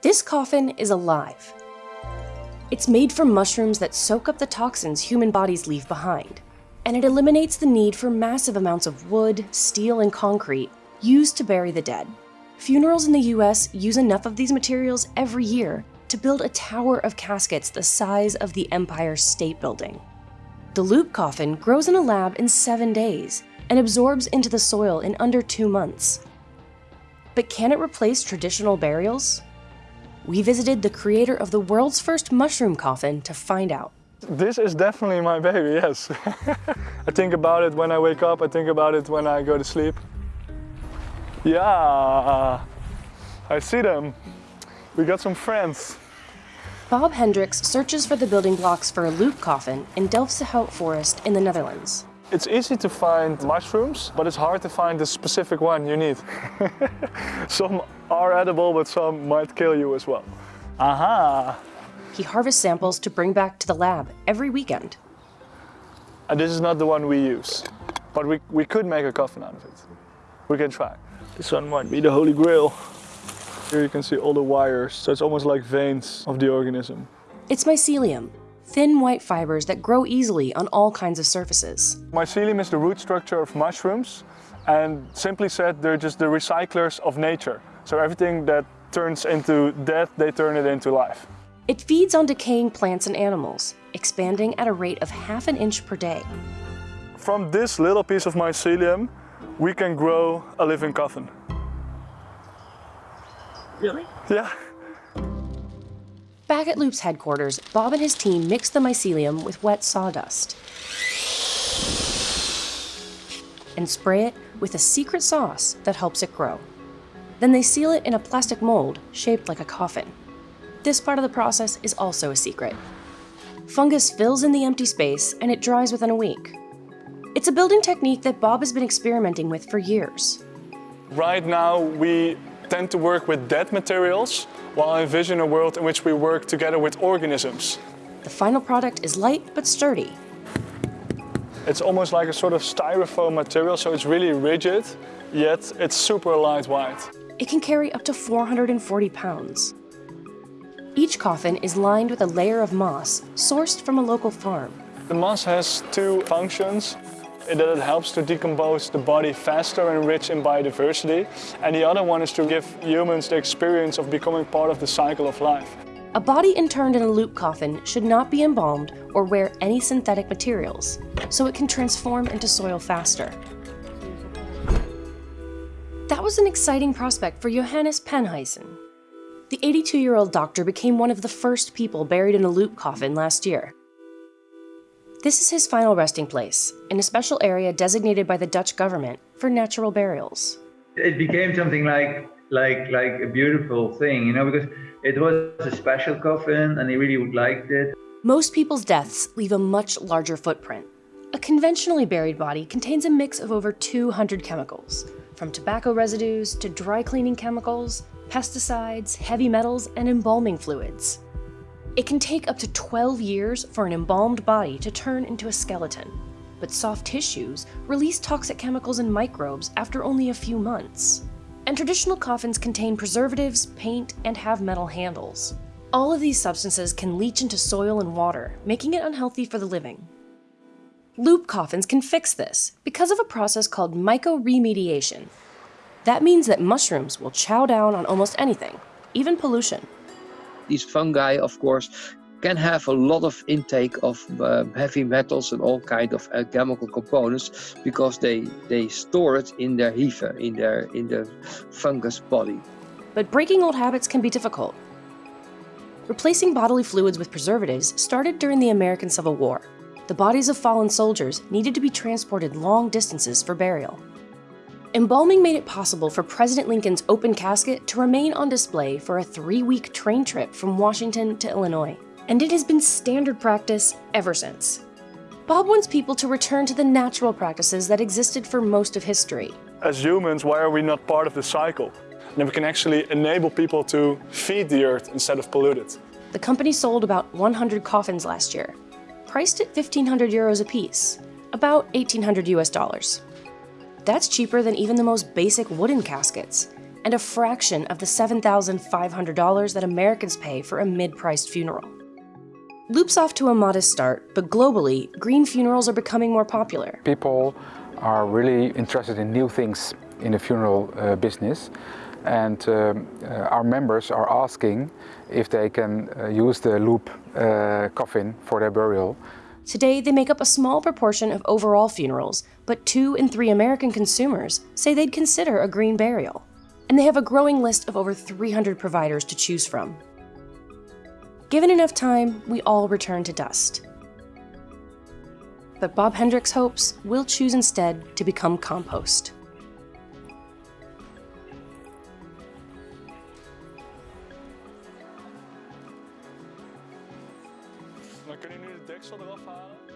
This coffin is alive. It's made from mushrooms that soak up the toxins human bodies leave behind, and it eliminates the need for massive amounts of wood, steel, and concrete used to bury the dead. Funerals in the US use enough of these materials every year to build a tower of caskets the size of the Empire State Building. The loop coffin grows in a lab in seven days and absorbs into the soil in under two months. But can it replace traditional burials? We visited the creator of the world's first mushroom coffin to find out. This is definitely my baby, yes. I think about it when I wake up, I think about it when I go to sleep. Yeah, I see them. We got some friends. Bob Hendrikx searches for the building blocks for a loop coffin in Delfschout Forest in the Netherlands. It's easy to find mushrooms, but it's hard to find the specific one you need. some are edible, but some might kill you as well. Aha! He harvests samples to bring back to the lab every weekend. And this is not the one we use, but we, we could make a coffin out of it. We can try. This one might be the holy grail. Here you can see all the wires, so it's almost like veins of the organism. It's mycelium, thin white fibers that grow easily on all kinds of surfaces. Mycelium is the root structure of mushrooms, and simply said, they're just the recyclers of nature. So everything that turns into death, they turn it into life. It feeds on decaying plants and animals, expanding at a rate of half an inch per day. From this little piece of mycelium, we can grow a living coffin. Really? Yeah. Back at Loop's headquarters, Bob and his team mix the mycelium with wet sawdust and spray it with a secret sauce that helps it grow. Then they seal it in a plastic mold shaped like a coffin. This part of the process is also a secret. Fungus fills in the empty space and it dries within a week. It's a building technique that Bob has been experimenting with for years. Right now, we tend to work with dead materials, while I envision a world in which we work together with organisms. The final product is light but sturdy. It's almost like a sort of styrofoam material, so it's really rigid, yet it's super lightweight. It can carry up to 440 pounds. Each coffin is lined with a layer of moss sourced from a local farm. The moss has two functions that it helps to decompose the body faster and rich in biodiversity. And the other one is to give humans the experience of becoming part of the cycle of life. A body interned in a loop coffin should not be embalmed or wear any synthetic materials, so it can transform into soil faster. That was an exciting prospect for Johannes Penhuisen. The 82-year-old doctor became one of the first people buried in a loop coffin last year. This is his final resting place, in a special area designated by the Dutch government for natural burials. It became something like like like a beautiful thing, you know, because it was a special coffin and he really liked it. Most people's deaths leave a much larger footprint. A conventionally buried body contains a mix of over 200 chemicals, from tobacco residues to dry cleaning chemicals, pesticides, heavy metals, and embalming fluids. It can take up to 12 years for an embalmed body to turn into a skeleton, but soft tissues release toxic chemicals and microbes after only a few months. And traditional coffins contain preservatives, paint, and have metal handles. All of these substances can leach into soil and water, making it unhealthy for the living. Loop coffins can fix this because of a process called mycoremediation. That means that mushrooms will chow down on almost anything, even pollution these fungi, of course, can have a lot of intake of uh, heavy metals and all kind of uh, chemical components because they they store it in their hyphae, in their in the fungus body. But breaking old habits can be difficult. Replacing bodily fluids with preservatives started during the American Civil War. The bodies of fallen soldiers needed to be transported long distances for burial. Embalming made it possible for President Lincoln's open casket to remain on display for a three-week train trip from Washington to Illinois, and it has been standard practice ever since. Bob wants people to return to the natural practices that existed for most of history. As humans, why are we not part of the cycle? And we can actually enable people to feed the earth instead of pollute it. The company sold about 100 coffins last year, priced at 1,500 euros apiece, about 1,800 US dollars. That's cheaper than even the most basic wooden caskets, and a fraction of the $7,500 that Americans pay for a mid priced funeral. Loop's off to a modest start, but globally, green funerals are becoming more popular. People are really interested in new things in the funeral uh, business and um, uh, our members are asking if they can uh, use the loop uh, coffin for their burial. Today, they make up a small proportion of overall funerals, but two in three American consumers say they'd consider a green burial. And they have a growing list of over 300 providers to choose from. Given enough time, we all return to dust. But Bob Hendrikx hopes we'll choose instead to become compost. Dan kun je nu de deksel eraf halen.